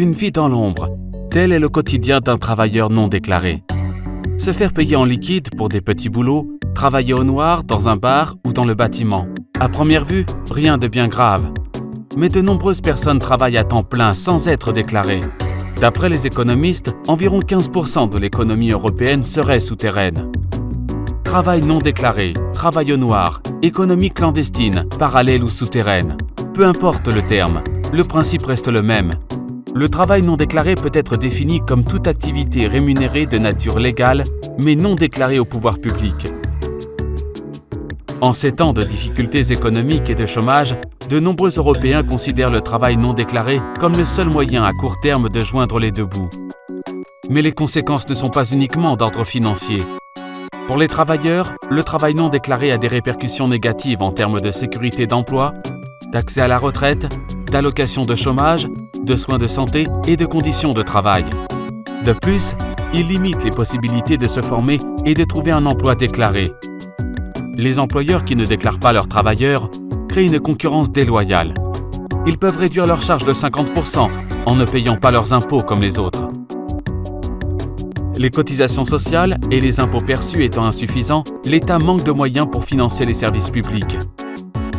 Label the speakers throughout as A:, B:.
A: Une vie dans l'ombre, tel est le quotidien d'un travailleur non déclaré. Se faire payer en liquide pour des petits boulots, travailler au noir dans un bar ou dans le bâtiment. À première vue, rien de bien grave. Mais de nombreuses personnes travaillent à temps plein sans être déclarées. D'après les économistes, environ 15% de l'économie européenne serait souterraine. Travail non déclaré, travail au noir, économie clandestine, parallèle ou souterraine. Peu importe le terme, le principe reste le même. Le travail non déclaré peut être défini comme toute activité rémunérée de nature légale, mais non déclarée au pouvoir public. En ces temps de difficultés économiques et de chômage, de nombreux Européens considèrent le travail non déclaré comme le seul moyen à court terme de joindre les deux bouts. Mais les conséquences ne sont pas uniquement d'ordre financier. Pour les travailleurs, le travail non déclaré a des répercussions négatives en termes de sécurité d'emploi, d'accès à la retraite, d'allocation de chômage, de soins de santé et de conditions de travail. De plus, il limite les possibilités de se former et de trouver un emploi déclaré. Les employeurs qui ne déclarent pas leurs travailleurs créent une concurrence déloyale. Ils peuvent réduire leurs charges de 50% en ne payant pas leurs impôts comme les autres. Les cotisations sociales et les impôts perçus étant insuffisants, l'État manque de moyens pour financer les services publics.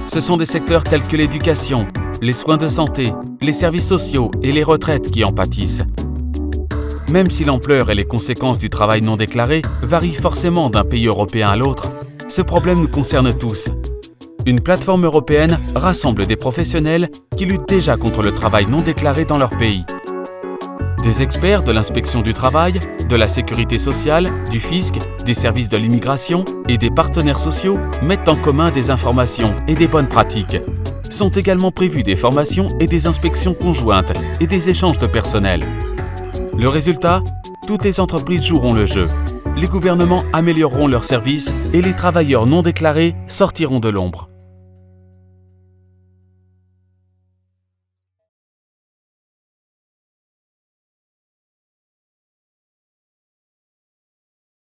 A: Ce sont des secteurs tels que l'éducation, les soins de santé, les services sociaux et les retraites qui en pâtissent. Même si l'ampleur et les conséquences du travail non déclaré varient forcément d'un pays européen à l'autre, ce problème nous concerne tous. Une plateforme européenne rassemble des professionnels qui luttent déjà contre le travail non déclaré dans leur pays. Des experts de l'inspection du travail, de la sécurité sociale, du fisc, des services de l'immigration et des partenaires sociaux mettent en commun des informations et des bonnes pratiques. Sont également prévues des formations et des inspections conjointes et des échanges de personnel. Le résultat Toutes les entreprises joueront le jeu. Les gouvernements amélioreront leurs services et les travailleurs non déclarés sortiront de l'ombre.